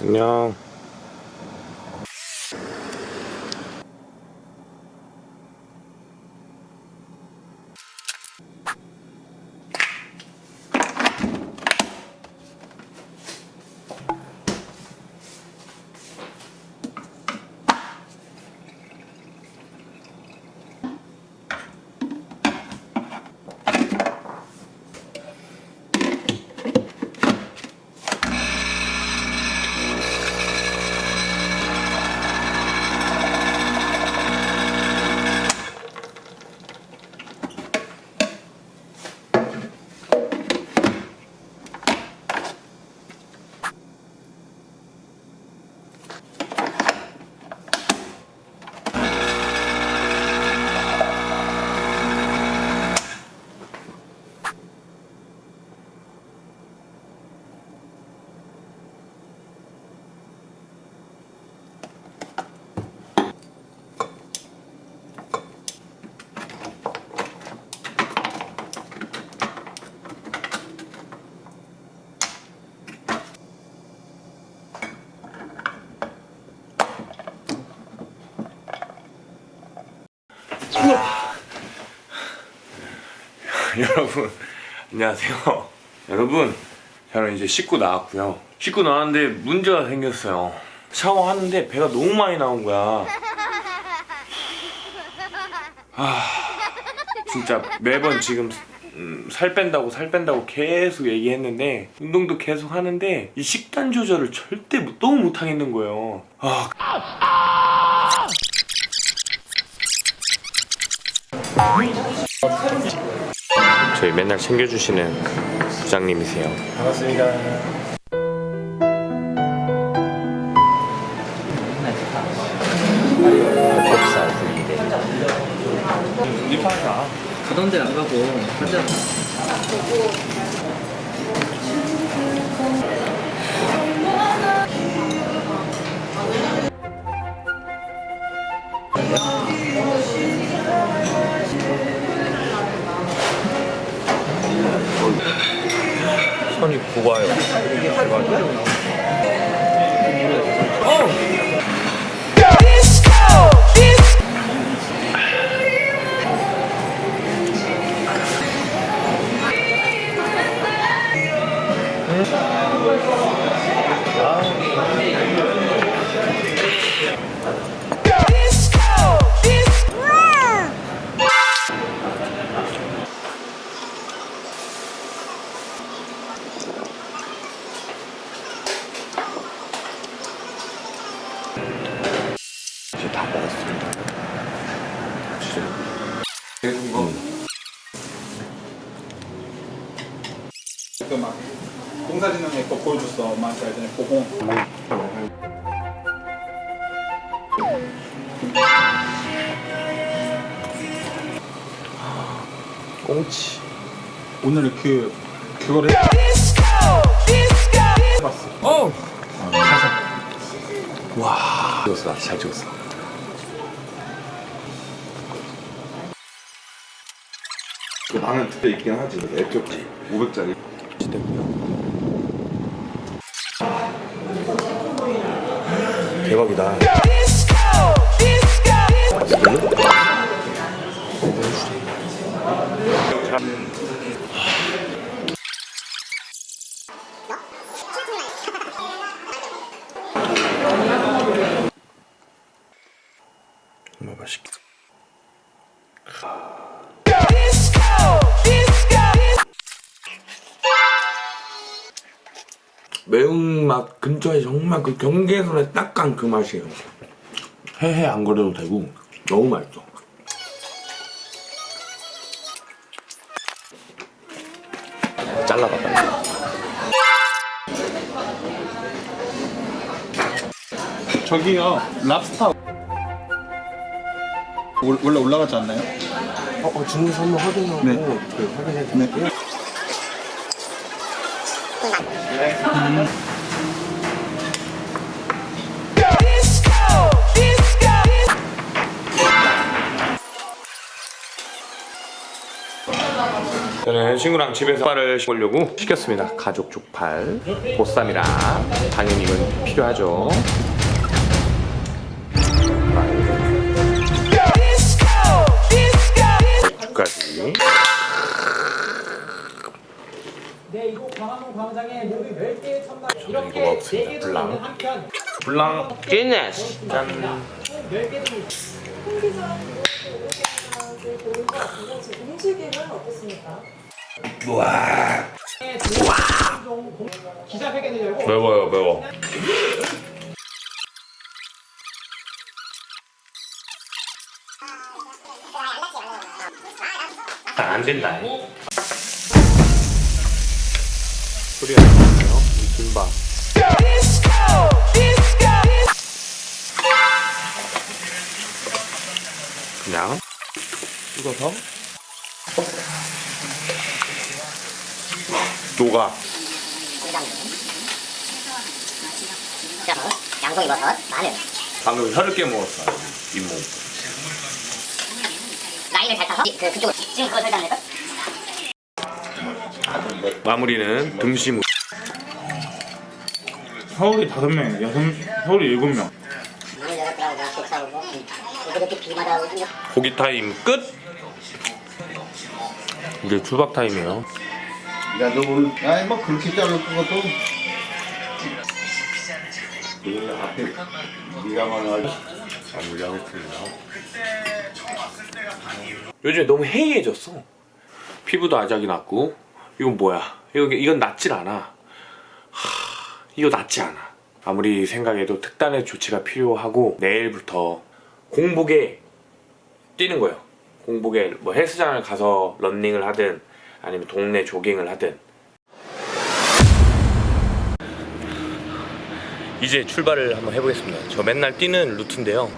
안녕. 여러분 안녕하세요. 여러분 저는 이제 씻고 나왔고요. 씻고 나왔는데 문제가 생겼어요. 샤워하는데 배가 너무 많이 나온 거야. 아 진짜 매번 지금 음, 살 뺀다고 살 뺀다고 계속 얘기했는데 운동도 계속 하는데 이 식단 조절을 절대 못- 너무 못하겠는 거예요. 아 저희 맨날 챙겨주시는 부장님이세요. 반갑습니다. 겹살 가던 데안 가고 하자 이제 다 먹었습니다. 진짜. 그막 공사진흥에 거 보여줬어 엄마한테 알잖아 보고 꽁치. 오늘 그 그거를 해봤어 어! 와. 찍었어, 잘 찍었어. 나는 그때 있긴 하지 애쪽지 500짜리 됐고요. 대박이다. 정말 맛있겠다. 매운맛 근처에 정말 그 경계선에 딱간 그 맛이에요. 해해 안 거려도 되고 너무 맛있어. 잘라봐 빨리. 저기요 랍스타 올- 원래 올라가지 않나요? 어, 어 주문 한번 확인하고 네. 그 확인해 네. 드릴게요. 저는 저는 친구랑 집에서 족발을 먹으려고 시켰습니다. 가족 족발, 보쌈이랑 당연히 이건 필요하죠. 광화문 광장에 모두 10개의 천막 이렇게 먹었습니다. 4개도 블랑. 있는 한편 블랑 기네스. 짠. 총 10개 등 음식은 어떻습니까? 기자회견을 열고 매워요, 매워. 아, 안 된다. 소리 안 김밥. 그냥 찍어서 녹아. 양송이 버섯, 마늘, 방금 혀를 깨먹었어 잇몸 라인을 잘 타서 그, 그쪽으로 지금 그거 설탕 내서 마무리는 등심 서울이 다섯 명이네. 여섯 서울이 일곱 명. 고기 타임 끝 이제 출박 타임이에요 야, 너 오늘, 아이, 뭐, 그렇게 자를 것도. 그 앞에, 네가 말하지. 마무리하겠습니다 요즘에 너무 해이해졌어 피부도 아작이 났고 이건 뭐야 이건, 이건 낫질 않아 하, 이거 낫지 않아. 아무리 생각해도 특단의 조치가 필요하고 내일부터 공복에 뛰는 거예요. 공복에 뭐 헬스장을 가서 런닝을 하든 아니면 동네 조깅을 하든. 이제 출발을 한번 해보겠습니다. 저 맨날 뛰는 루트인데요